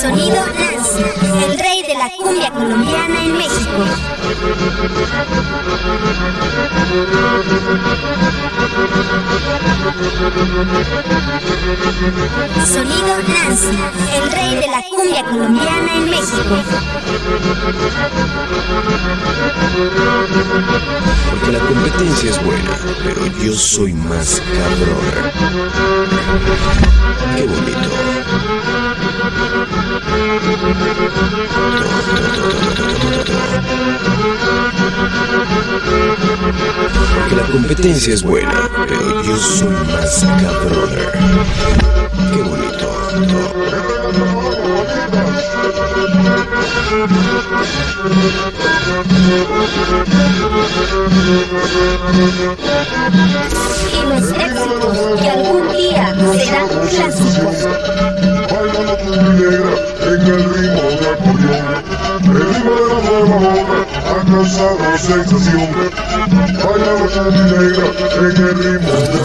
Sonido Lanza, el rey de la cumbia colombiana en México. Sonido Nancy, el rey de la cumbia colombiana en México. Porque la competencia es buena, pero yo soy más cabrón. Qué bonito. Porque la competencia es buena, pero yo soy más cabrón. Qué bonito. Y los éxitos que algún día serán clásicos. Bailando tu negra en el ritmo de acordeón El ritmo de la nueva ola ha causado sensación Bailando tu negra en el ritmo de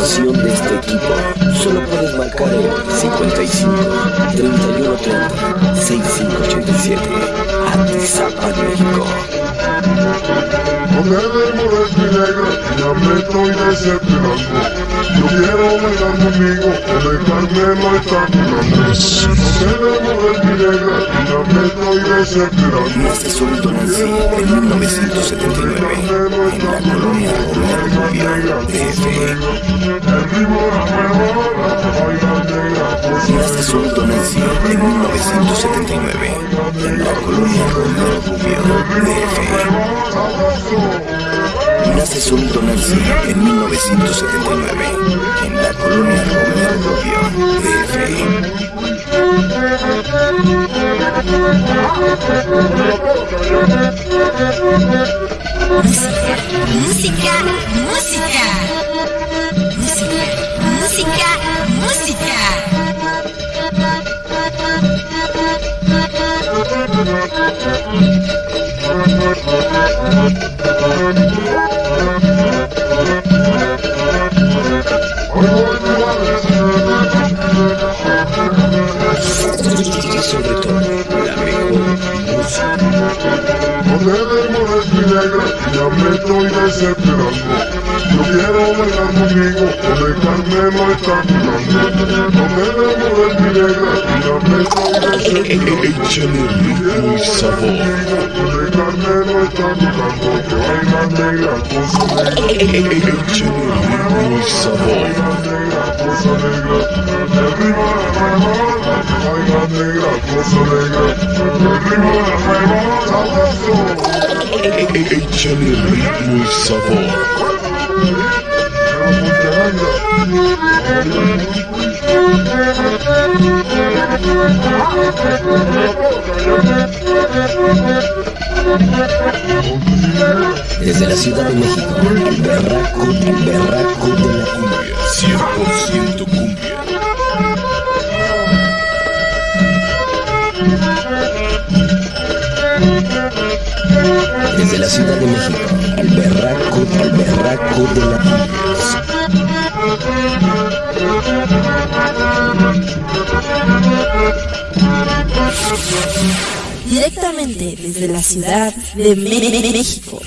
anotación de este equipo, solo puedes marcar el 55 31 30 65 negra, ya me estoy decepcionando Yo quiero bailar conmigo, o dejarme no está curando No me demores mi negra, ya me estoy decepcionando Nace Solito Nancy en 1979 en la colonia Romero Rubio, DF. El ritmo de Solito en 1979 en la colonia Romero Rubio, DF. Nace Solito Nancy en 1979 en la colonia Romero Rubio, DF. Música, música. Música, sobre todo, Yo quiero bailar conmigo, o dejarme no está curando No mi negra, ya me estoy decepcionando Échale y sabor. O Desde la Ciudad de México, el berraco, el berraco de la cumbia. 100% cumbia. Desde la Ciudad de México, el berraco, el berraco de la cumbia. Directamente desde la Ciudad de México.